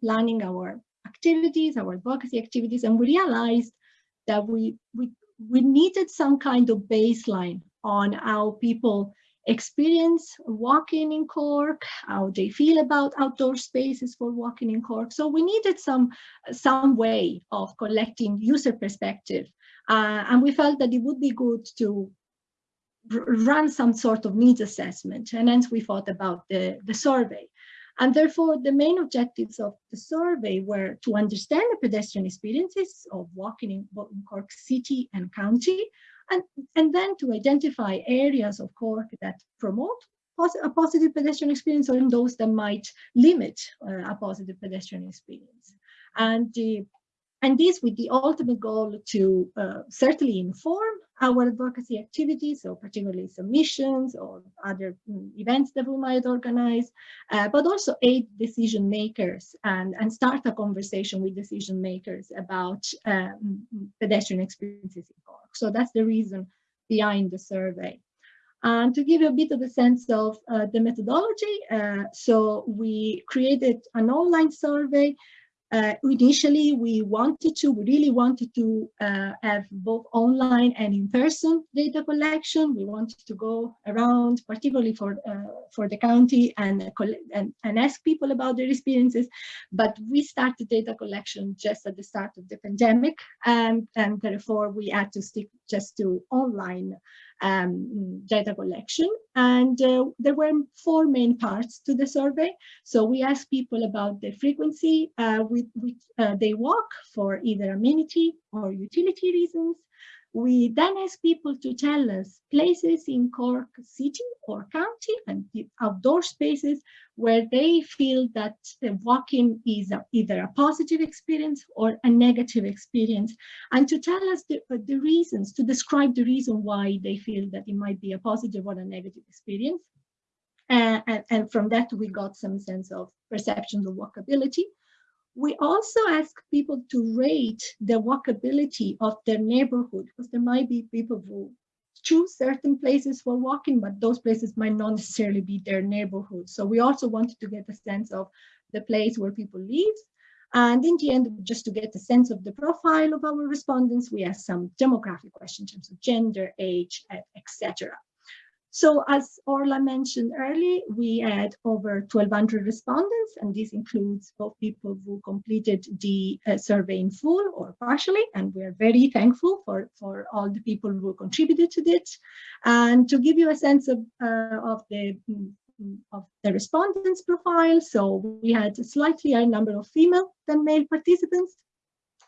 planning our activities, our advocacy activities, and we realized that we, we, we needed some kind of baseline on how people experience walking in Cork, how they feel about outdoor spaces for walking in Cork. So we needed some, some way of collecting user perspective. Uh, and we felt that it would be good to run some sort of needs assessment. And hence we thought about the, the survey. And therefore, the main objectives of the survey were to understand the pedestrian experiences of walking in, in Cork City and County, and, and then to identify areas of Cork that promote a positive pedestrian experience or in those that might limit uh, a positive pedestrian experience. And, uh, and this with the ultimate goal to uh, certainly inform our advocacy activities, so particularly submissions or other mm, events that we might organize, uh, but also aid decision makers and, and start a conversation with decision makers about um, pedestrian experiences in Cork. So that's the reason behind the survey. And to give you a bit of a sense of uh, the methodology, uh, so we created an online survey uh, initially, we wanted to, we really wanted to uh, have both online and in-person data collection. We wanted to go around, particularly for uh, for the county, and, and and ask people about their experiences. But we started data collection just at the start of the pandemic, and and therefore we had to stick just to online um, data collection. And uh, there were four main parts to the survey. So we asked people about the frequency uh, with which uh, they walk for either amenity or utility reasons. We then ask people to tell us places in Cork City or County and outdoor spaces where they feel that walking is a, either a positive experience or a negative experience, and to tell us the, uh, the reasons, to describe the reason why they feel that it might be a positive or a negative experience. Uh, and, and from that, we got some sense of perceptions of walkability. We also ask people to rate the walkability of their neighborhood because there might be people who choose certain places for walking, but those places might not necessarily be their neighborhood. So we also wanted to get a sense of the place where people live. And in the end, just to get a sense of the profile of our respondents, we asked some demographic questions in terms of gender, age, etc. So as Orla mentioned earlier, we had over 1,200 respondents, and this includes both people who completed the uh, survey in full or partially, and we are very thankful for, for all the people who contributed to this. And to give you a sense of, uh, of the mm, of the respondents profile, so we had a slightly higher number of female than male participants,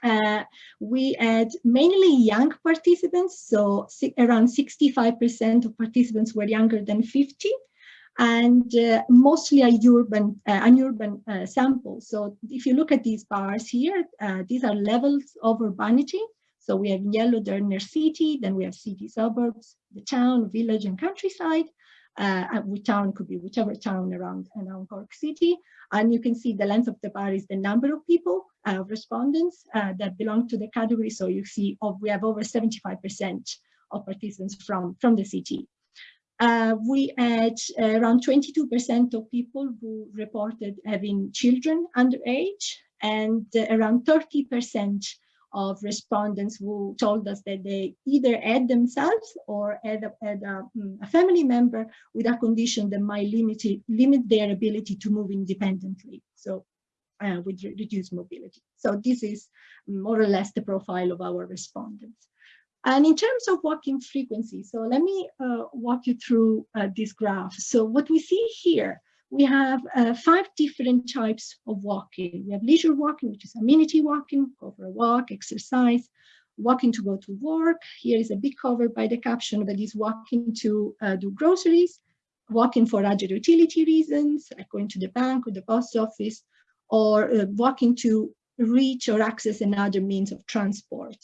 uh, we had mainly young participants, so around 65% of participants were younger than 50, and uh, mostly a urban, uh, an urban uh, sample. So if you look at these bars here, uh, these are levels of urbanity. So we have yellow, they're near city, then we have city suburbs, the town, village, and countryside uh, which town could be whichever town around, around Cork City. And you can see the length of the bar is the number of people, uh, respondents uh, that belong to the category. So you see oh, we have over 75% of participants from, from the city. Uh, we had around 22% of people who reported having children under age and around 30% of respondents who told us that they either had themselves or had a, had a, mm, a family member with a condition that might limit, limit their ability to move independently. So uh, with re reduced mobility. So this is more or less the profile of our respondents. And in terms of walking frequency, so let me uh, walk you through uh, this graph. So what we see here we have uh, five different types of walking. We have leisure walking, which is amenity walking, go for a walk, exercise, walking to go to work. Here is a big cover by the caption that is walking to uh, do groceries, walking for other utility reasons, like going to the bank or the post office, or uh, walking to reach or access another means of transport.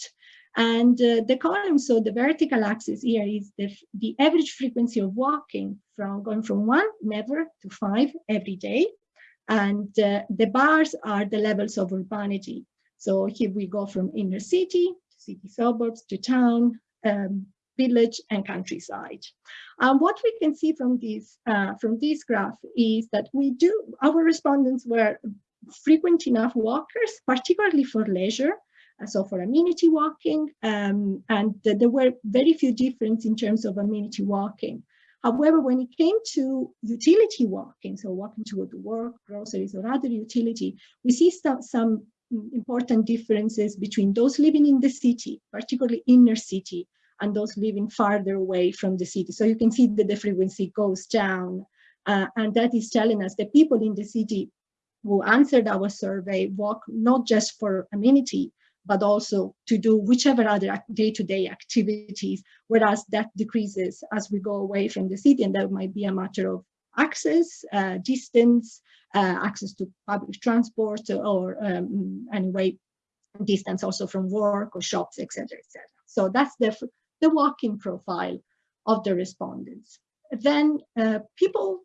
And uh, the column, so the vertical axis here is the, the average frequency of walking from going from one, never, to five every day. And uh, the bars are the levels of urbanity. So here we go from inner city, to city suburbs, to town, um, village and countryside. Um, what we can see from this, uh, from this graph is that we do, our respondents were frequent enough walkers, particularly for leisure, uh, so for amenity walking, um, and there were very few difference in terms of amenity walking. However, when it came to utility walking, so walking to go to work, groceries, or other utility, we see some, some important differences between those living in the city, particularly inner city, and those living farther away from the city. So you can see that the frequency goes down. Uh, and that is telling us that people in the city who answered our survey walk not just for amenity, but also to do whichever other day-to-day -day activities, whereas that decreases as we go away from the city, and that might be a matter of access, uh, distance, uh, access to public transport, or um, anyway, distance also from work or shops, etc., etc. So that's the, the walking profile of the respondents. Then uh, people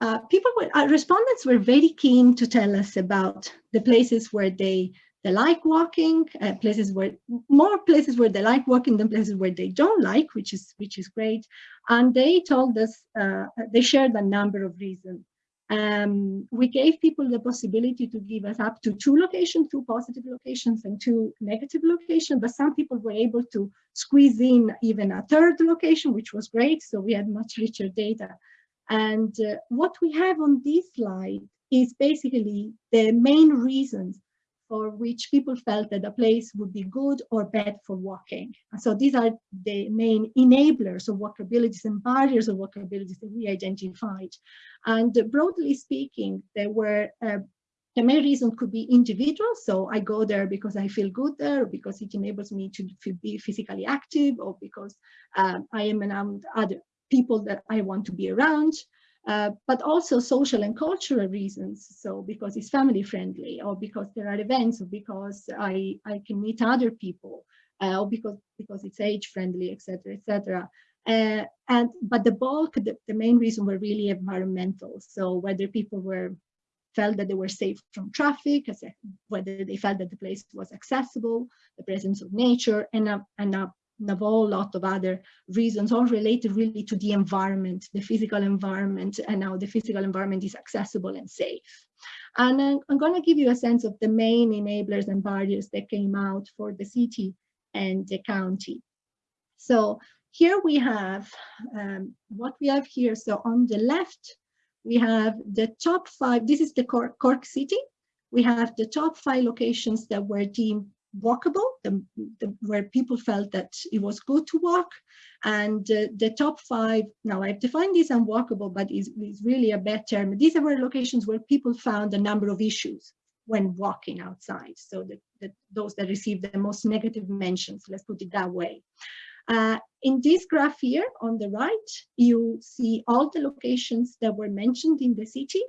uh, people were, uh, respondents were very keen to tell us about the places where they they like walking, uh, places where more places where they like walking than places where they don't like, which is which is great. And they told us uh, they shared a number of reasons. Um, we gave people the possibility to give us up to two locations, two positive locations and two negative locations, but some people were able to squeeze in even a third location, which was great. So we had much richer data. And uh, what we have on this slide is basically the main reasons for which people felt that a place would be good or bad for walking. And so these are the main enablers of walkabilities and barriers of walkabilities that we identified. And broadly speaking, there were uh, the main reason could be individual. So I go there because I feel good there, because it enables me to be physically active, or because um, I am around other people that I want to be around. Uh, but also social and cultural reasons. So because it's family friendly or because there are events or because I, I can meet other people uh, or because, because it's age friendly, etc., etc. Uh, and but the bulk, the, the main reason were really environmental. So whether people were felt that they were safe from traffic, whether they felt that the place was accessible, the presence of nature, and a, and a and a whole lot of other reasons all related really to the environment, the physical environment, and how the physical environment is accessible and safe. And I'm, I'm going to give you a sense of the main enablers and barriers that came out for the city and the county. So here we have um, what we have here. So on the left, we have the top five, this is the Cork, Cork City. We have the top five locations that were deemed walkable, the, the, where people felt that it was good to walk. And uh, the top five, now I've defined this unwalkable, but is is really a bad term. These are locations where people found a number of issues when walking outside. So the, the, those that received the most negative mentions, let's put it that way. Uh, in this graph here on the right, you see all the locations that were mentioned in the city.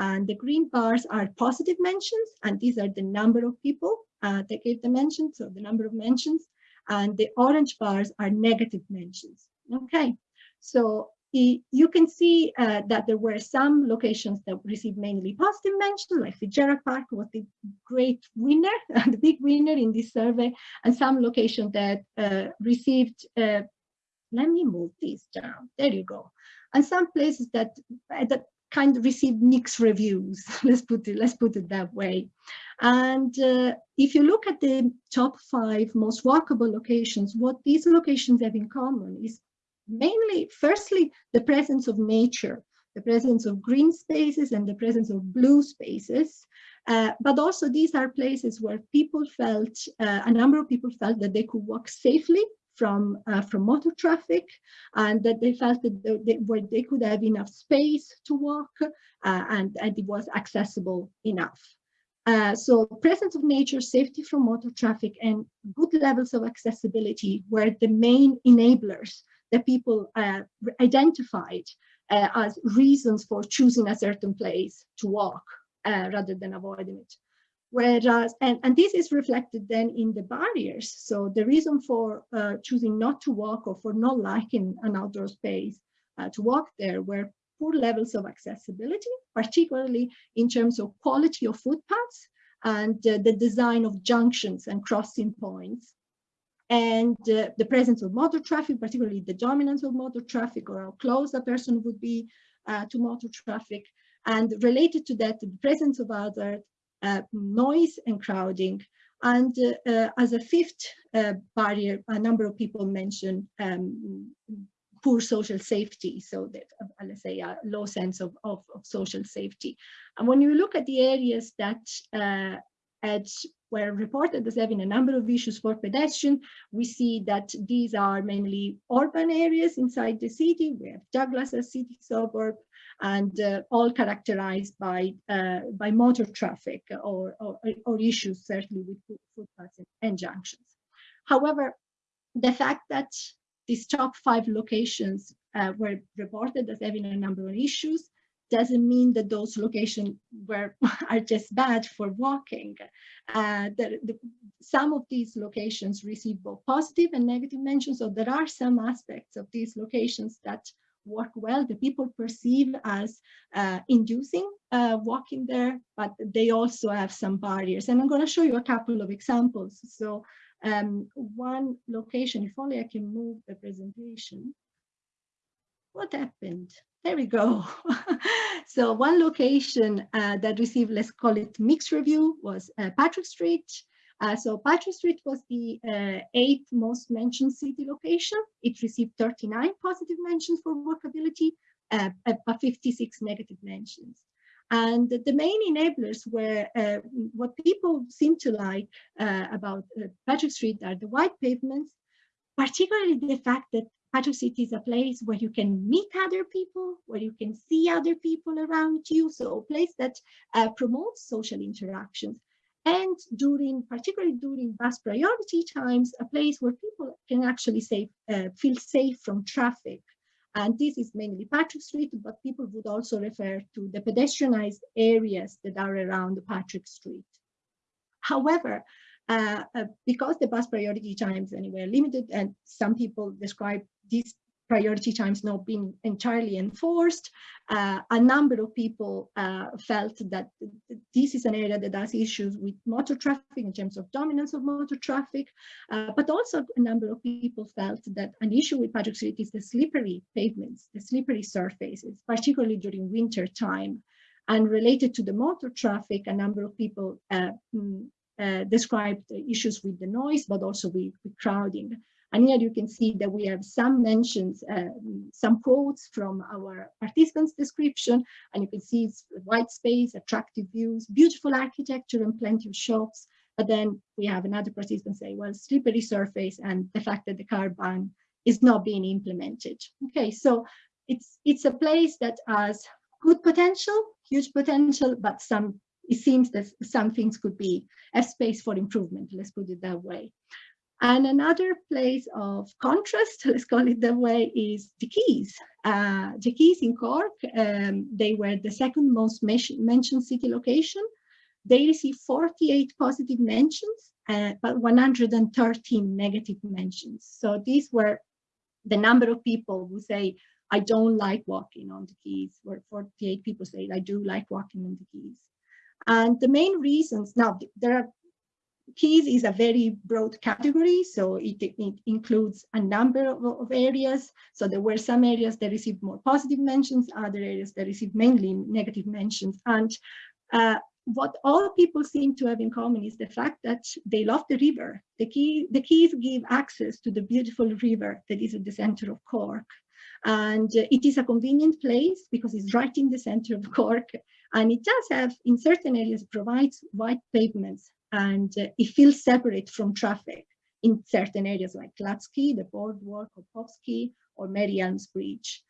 And the green bars are positive mentions, and these are the number of people uh, they gave the mentions, so the number of mentions, and the orange bars are negative mentions. Okay, so you can see uh, that there were some locations that received mainly positive mentions, like Fitzgerald Park was the great winner, the big winner in this survey, and some locations that uh, received, uh, let me move this down, there you go. And some places that, that kind of received mixed reviews, let's put it, let's put it that way. And uh, if you look at the top five most walkable locations, what these locations have in common is mainly, firstly, the presence of nature, the presence of green spaces and the presence of blue spaces. Uh, but also these are places where people felt, uh, a number of people felt that they could walk safely from uh, from motor traffic and that they felt that they, they, could have enough space to walk uh, and, and it was accessible enough. Uh, so presence of nature, safety from motor traffic, and good levels of accessibility were the main enablers that people uh, identified uh, as reasons for choosing a certain place to walk uh, rather than avoiding it. Whereas, and, and this is reflected then in the barriers. So the reason for uh, choosing not to walk or for not liking an outdoor space uh, to walk there were poor levels of accessibility, particularly in terms of quality of footpaths and uh, the design of junctions and crossing points. And uh, the presence of motor traffic, particularly the dominance of motor traffic or how close a person would be uh, to motor traffic. And related to that, the presence of other noise and crowding. And uh, uh, as a fifth uh, barrier, a number of people mentioned um, poor social safety, so that uh, let's say a low sense of, of, of, social safety. And when you look at the areas that uh, had were reported as having a number of issues for pedestrians. We see that these are mainly urban areas inside the city. We have Douglas as city suburb and uh, all characterized by uh, by motor traffic or, or, or issues certainly with footpaths and junctions. However, the fact that these top five locations uh, were reported as having a number of issues doesn't mean that those locations were are just bad for walking. Uh, the, some of these locations receive both positive and negative mentions, so there are some aspects of these locations that work well, the people perceive as uh, inducing uh, walking there, but they also have some barriers. And I'm going to show you a couple of examples. So um, one location, if only I can move the presentation. What happened? There we go. so one location uh, that received, let's call it mixed review, was uh, Patrick Street. Uh, so Patrick Street was the uh, eighth most mentioned city location. It received 39 positive mentions for walkability, uh, but 56 negative mentions. And the main enablers were uh, what people seem to like uh, about uh, Patrick Street are the wide pavements, particularly the fact that Patrick Street is a place where you can meet other people, where you can see other people around you. So a place that promotes social interactions and during, particularly during bus priority times, a place where people can actually say, uh, feel safe from traffic. And this is mainly Patrick Street, but people would also refer to the pedestrianized areas that are around Patrick Street. However, uh, uh, because the bus priority times anyway are limited and some people describe these priority times not being entirely enforced. Uh, a number of people uh, felt that this is an area that has issues with motor traffic in terms of dominance of motor traffic, uh, but also a number of people felt that an issue with Patrick Street is the slippery pavements, the slippery surfaces, particularly during winter time. And related to the motor traffic, a number of people uh, mm, uh, described issues with the noise, but also with, with crowding. And here you can see that we have some mentions, uh, some quotes from our participants description, and you can see it's white space, attractive views, beautiful architecture and plenty of shops. But then we have another participant say, well, slippery surface and the fact that the car ban is not being implemented. Okay, so it's it's a place that has good potential, huge potential, but some it seems that some things could be a space for improvement, let's put it that way. And another place of contrast, let's call it that way, is the Quays. Uh, the Quays in Cork, um, they were the second most mentioned city location. They received 48 positive mentions, uh, but 113 negative mentions. So these were the number of people who say, I don't like walking on the Quays, where 48 people say, I do like walking on the Quays. And the main reasons, now there are Quays is a very broad category, so it, it includes a number of, of, areas. So there were some areas that received more positive mentions, other areas that received mainly negative mentions. And uh, what all people seem to have in common is the fact that they love the river. The, key, the Quays give access to the beautiful river that is at the center of Cork. And uh, it is a convenient place because it's right in the center of Cork. And it does have, in certain areas, provides wide pavements and uh, it feels separate from traffic in certain areas like Lapp's Quay, the boardwalk, or Pope's Quay, or Mary Bridge.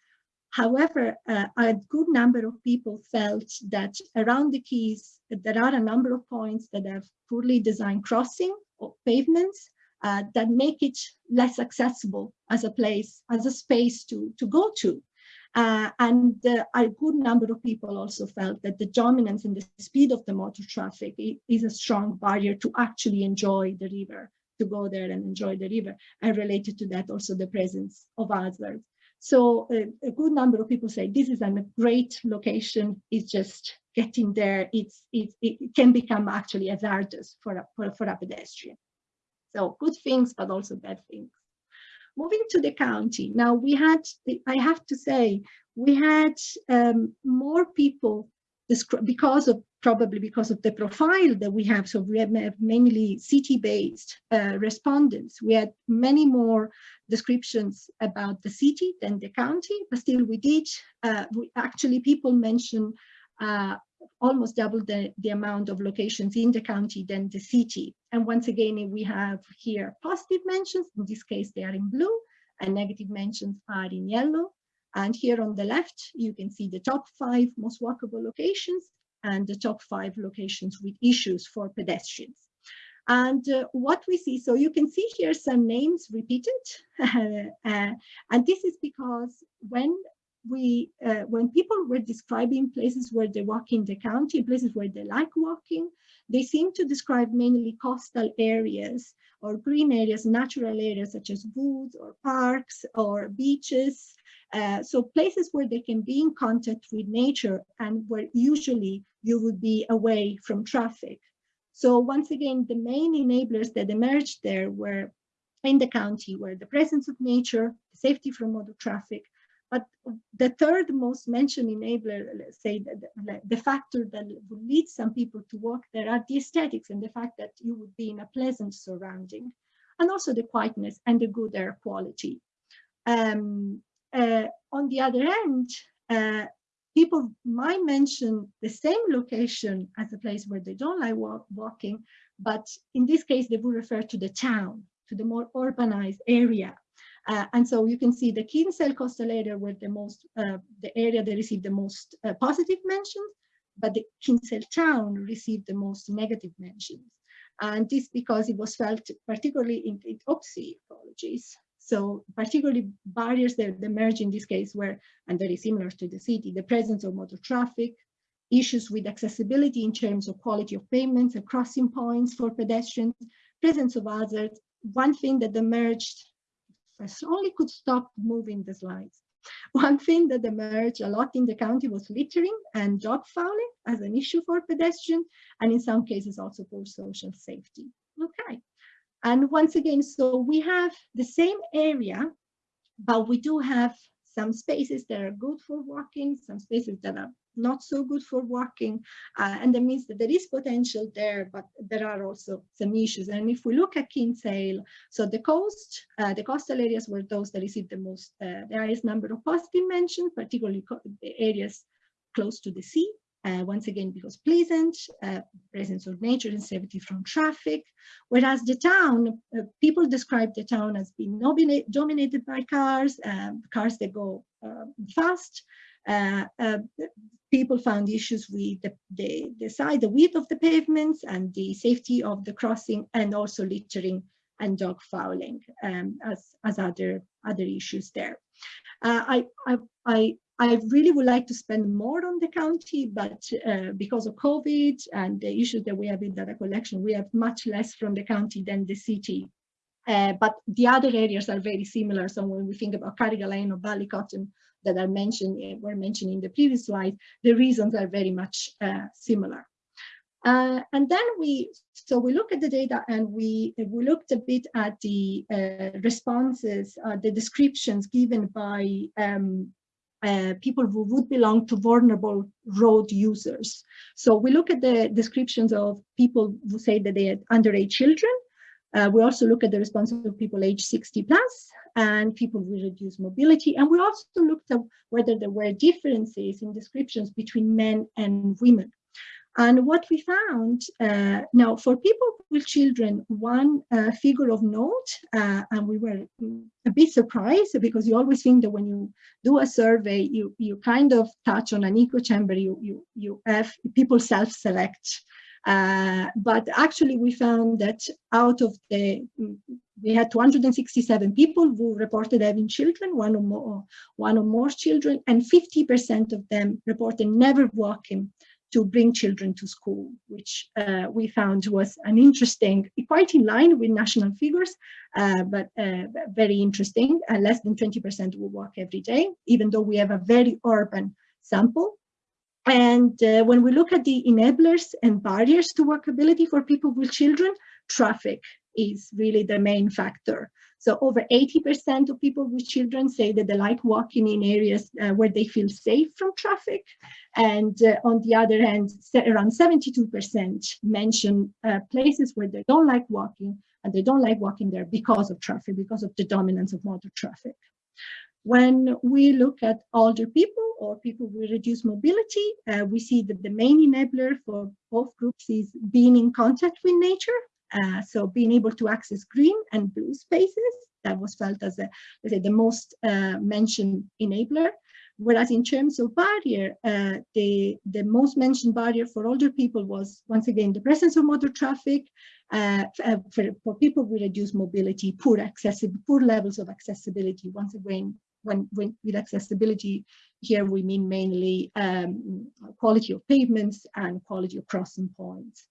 However, uh, a good number of people felt that around the Quays, there are a number of points that have poorly designed crossing or pavements uh, that make it less accessible as a place, as a space to, to go to. Uh, and a good number of people also felt that the dominance and the speed of the motor traffic is a strong barrier to actually enjoy the river, to go there and enjoy the river. And related to that, also the presence of hazards. So uh, a good number of people say this is a great location. It's just getting there. It's, it, it can become actually hazardous for a, for, for a pedestrian. So good things, but also bad things. Moving to the county, now we had, I have to say, we had um, more people because of probably because of the profile that we have. So we have mainly city-based uh, respondents. We had many more descriptions about the city than the county, but still we did. Uh, we, actually, people mention uh, almost double the, the amount of locations in the county than the city. And once again, we have here positive mentions. In this case, they are in blue, and negative mentions are in yellow. And here on the left, you can see the top five most walkable locations and the top five locations with issues for pedestrians. And uh, what we see, so you can see here some names repeated. uh, and this is because when we, uh, when people were describing places where they walk in the county, places where they like walking, they seem to describe mainly coastal areas or green areas, natural areas such as woods or parks or beaches. Uh, so places where they can be in contact with nature and where usually you would be away from traffic. So once again, the main enablers that emerged there were in the county were the presence of nature, safety from motor traffic, but the third most mentioned enabler, let's say the, the factor that would lead some people to walk there are the aesthetics and the fact that you would be in a pleasant surrounding, and also the quietness and the good air quality. Um, uh, on the other hand, uh, people might mention the same location as a place where they don't like walk, walking, but in this case, they would refer to the town, to the more urbanized area uh, and so you can see the Kinsale coastal area were the most, uh, the area that received the most uh, positive mentions, but the Kinsale town received the most negative mentions. And this because it was felt particularly in, in OPSI ecologies. So particularly barriers that emerge in this case were, and very similar to the city, the presence of motor traffic, issues with accessibility in terms of quality of payments and crossing points for pedestrians, presence of hazards. One thing that emerged I slowly could stop moving the slides. One thing that emerged a lot in the county was littering and dog fouling as an issue for pedestrians, and in some cases also for social safety. Okay, and once again, so we have the same area, but we do have some spaces that are good for walking, some spaces that are not so good for walking. Uh, and that means that there is potential there, but there are also some issues. And if we look at Kinsale, so the coast, uh, the coastal areas were those that received the most, uh, the highest number of positive mentions, particularly the areas close to the sea. Uh, once again, because pleasant, uh, presence of nature and safety from traffic. Whereas the town, uh, people describe the town as being dominated by cars, um, cars that go fast, people found issues with the, the, the size, the width of the pavements and the safety of the crossing and also littering and dog fouling um, as, as other, other issues there. Uh, I, I, I, I really would like to spend more on the county, but uh, because of COVID and the issues that we have in data collection, we have much less from the county than the city. Uh, but the other areas are very similar. So when we think about Carrigaline or Ballycotton, that are mentioned were mentioned in the previous slide, the reasons are very much uh, similar. Uh, and then we, so we look at the data and we, we looked a bit at the uh, responses, uh, the descriptions given by um, uh, people who would belong to vulnerable road users. So we look at the descriptions of people who say that they had underage children, uh, we also look at the response of people age 60 plus and people with reduced mobility. And we also looked at whether there were differences in descriptions between men and women. And what we found, uh, now for people with children, one uh, figure of note, uh, and we were a bit surprised because you always think that when you do a survey, you, you kind of touch on an echo chamber, you, you, you have people self-select but actually we found that out of the, we had 267 people who reported having children, one or more, one or more children, and 50% of them reported never walking to bring children to school, which uh, we found was an interesting, quite in line with national figures, uh, but uh, very interesting. Uh, less than 20% will walk every day, even though we have a very urban sample. And uh, when we look at the enablers and barriers to walkability for people with children, traffic is really the main factor. So over 80% of people with children say that they like walking in areas uh, where they feel safe from traffic. And uh, on the other hand, around 72% mention uh, places where they don't like walking and they don't like walking there because of traffic, because of the dominance of motor traffic. When we look at older people or people with reduced mobility, uh, we see that the main enabler for both groups is being in contact with nature. Uh, so being able to access green and blue spaces, that was felt as a, say, the most uh, mentioned enabler. Whereas in terms of barrier, uh, the, the most mentioned barrier for older people was, once again, the presence of motor traffic, uh, uh for, for, people with reduced mobility, poor, poor levels of accessibility, once again, when, when with accessibility, here we mean mainly um, quality of pavements and quality of crossing points.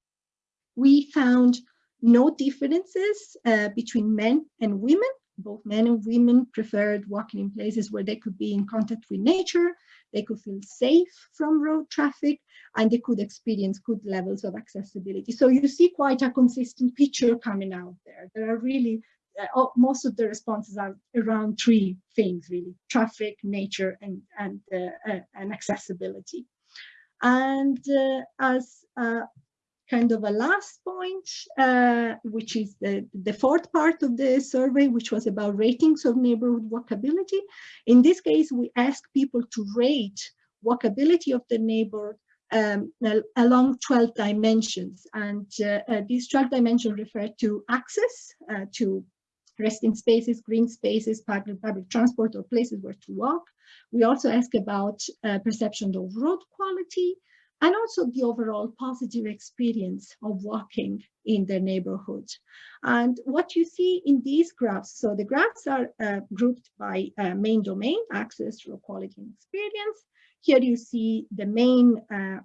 We found no differences uh, between men and women both men and women preferred walking in places where they could be in contact with nature, they could feel safe from road traffic, and they could experience good levels of accessibility. So you see quite a consistent picture coming out there. There are really, uh, most of the responses are around three things really, traffic, nature, and, and, uh, uh, and accessibility. And uh, as uh, kind of a last point, uh, which is the, the fourth part of the survey, which was about ratings of neighborhood walkability. In this case, we ask people to rate walkability of the neighborhood um, along 12 dimensions. And uh, uh, these 12 dimensions refer to access, uh, to resting spaces, green spaces, public, public transport, or places where to walk. We also ask about uh, perception of road quality, and also the overall positive experience of walking in their neighborhood. And what you see in these graphs, so the graphs are uh, grouped by uh, main domain, access, road quality, and experience. Here you see the main, uh,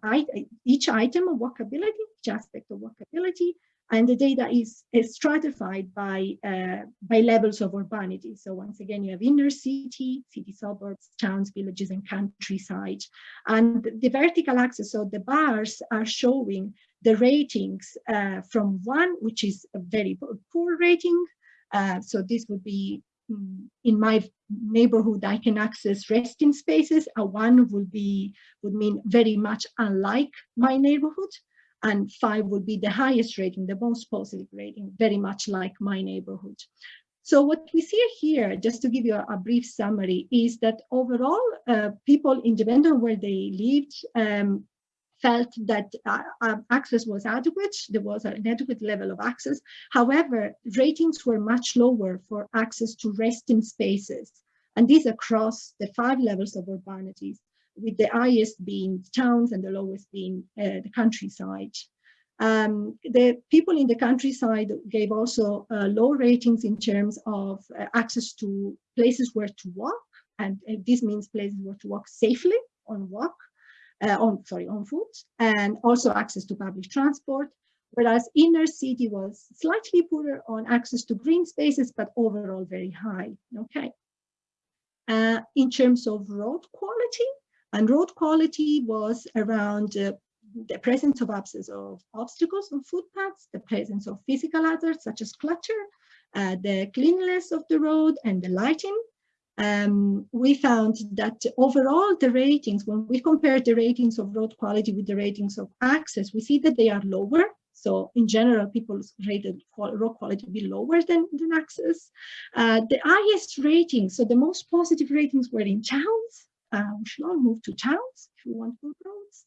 each item of walkability, each aspect of walkability, and the data is, is stratified by, uh, by levels of urbanity. So once again, you have inner city, city suburbs, towns, villages, and countryside. And the vertical axis, so the bars are showing the ratings uh, from one, which is a very poor rating. Uh, so this would be mm, in my neighborhood, I can access resting spaces. A one would be would mean very much unlike my neighborhood and five would be the highest rating, the most positive rating, very much like my neighborhood. So what we see here, just to give you a, a brief summary, is that overall uh, people, independent where they lived, um, felt that uh, uh, access was adequate. There was an adequate level of access. However, ratings were much lower for access to resting spaces. And these across the five levels of urbanities with the highest being towns and the lowest being uh, the countryside. Um, the people in the countryside gave also uh, low ratings in terms of uh, access to places where to walk, and uh, this means places where to walk safely on walk, uh, on sorry on foot, and also access to public transport. Whereas inner city was slightly poorer on access to green spaces, but overall very high. Okay. Uh, in terms of road quality, and road quality was around uh, the presence of absence of obstacles on footpaths, the presence of physical hazards such as clutter, uh, the cleanliness of the road and the lighting. Um, we found that overall the ratings, when we compare the ratings of road quality with the ratings of access, we see that they are lower. So in general, people rated road quality be lower than, than access. Uh, the highest ratings, so the most positive ratings were in towns, we should all move to towns if we want good roads.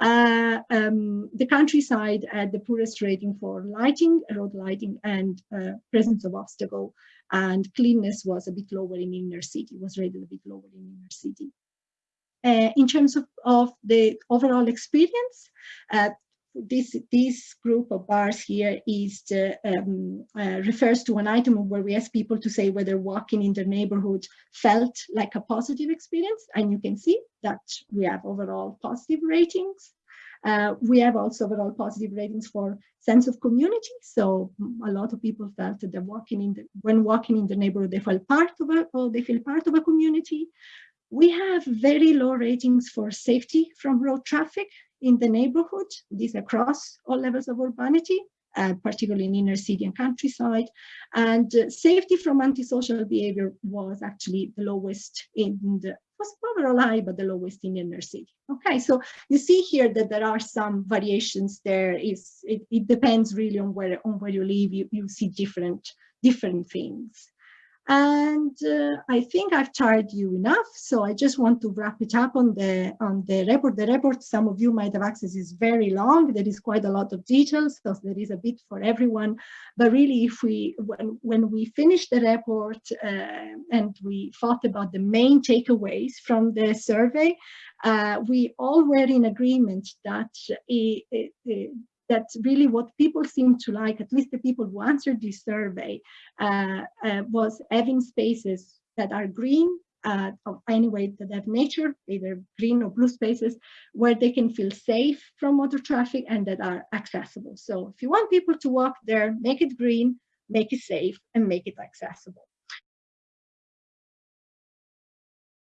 Uh, um, the countryside had the poorest rating for lighting, road lighting, and uh, presence of obstacle, and cleanness was a bit lower in inner city, was rated a bit lower in inner city. Uh, in terms of, of the overall experience, uh, this this group of bars here is um, uh, refers to an item where we ask people to say whether walking in their neighborhood felt like a positive experience. And you can see that we have overall positive ratings. Uh, we have also overall positive ratings for sense of community. So a lot of people felt that they're walking in the, when walking in the neighborhood they felt part of a or they feel part of a community we have very low ratings for safety from road traffic in the neighborhood, these across all levels of urbanity. uh, particularly in inner city and countryside. And uh, safety from antisocial behavior was actually the lowest in the was overall high, but the lowest in inner city. Okay, so you see here that there are some variations there. Is it, it depends really on where on where you live. You you see different different things. And uh, I think I've tired you enough, so I just want to wrap it up on the on the report. The report, some of you might have access, is very long. There is quite a lot of details, so there is a bit for everyone. But really, if we when when we finish the report uh, and we thought about the main takeaways from the survey, uh, we all were in agreement that it, it, that's really what people seem to like, at least the people who answered this survey, uh, uh, was having spaces that are green, uh, anyway, that have nature, either green or blue spaces, where they can feel safe from motor traffic and that are accessible. So if you want people to walk there, make it green, make it safe, and make it accessible.